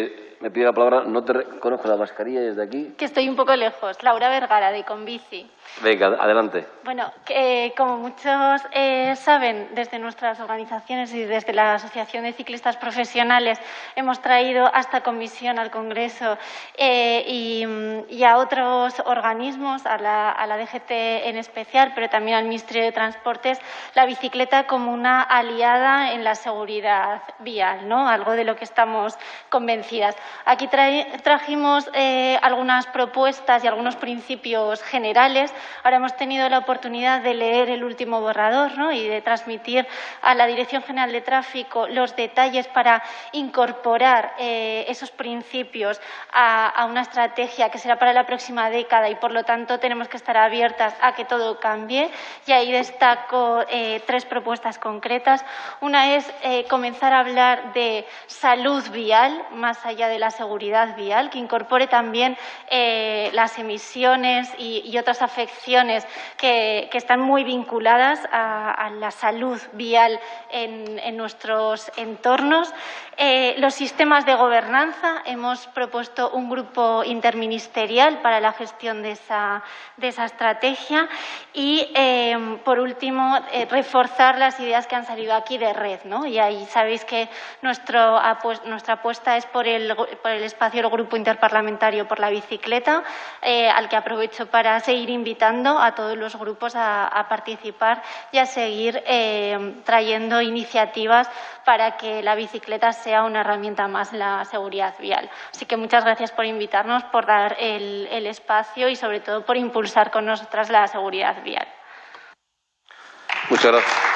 It, Me pide la palabra, no te reconozco la mascarilla desde aquí. Que estoy un poco lejos. Laura Vergara, de Convici. Venga, adelante. Bueno, que, como muchos eh, saben, desde nuestras organizaciones y desde la Asociación de Ciclistas Profesionales hemos traído a esta comisión al Congreso eh, y, a otros organismos, a la, a la DGT en especial, pero también al Ministerio de Transportes, la bicicleta como una aliada en la seguridad vial, ¿no? algo de lo que estamos convencidas. Aquí trajimos eh, algunas propuestas y algunos principios generales. Ahora hemos tenido la oportunidad de leer el último borrador y de transmitir a la Dirección General de Tráfico los detalles para incorporar eh, esos principios a, una estrategia que será para la próxima década y, por lo tanto, tenemos que estar abiertas a que todo cambie. Y ahí destaco eh, tres propuestas concretas. Una es comenzar a hablar de salud vial, más allá de la seguridad vial, que incorpore también eh, las emisiones y, otras afecciones que, están muy vinculadas a, la salud vial en, nuestros entornos. Eh, los sistemas de gobernanza, hemos propuesto un grupo interministerial para la gestión de esa, de esa estrategia y, eh, por último, reforzar las ideas que han salido aquí de red. ¿no? Y ahí sabéis que nuestro, nuestra apuesta es por el por el espacio del Grupo Interparlamentario por la Bicicleta, eh, al que aprovecho para seguir invitando a todos los grupos a, participar y a seguir eh, trayendo iniciativas para que la bicicleta sea una herramienta más en la seguridad vial. Así que muchas gracias por invitarnos, por dar el, el espacio y sobre todo por impulsar con nosotras la seguridad vial. Muchas gracias.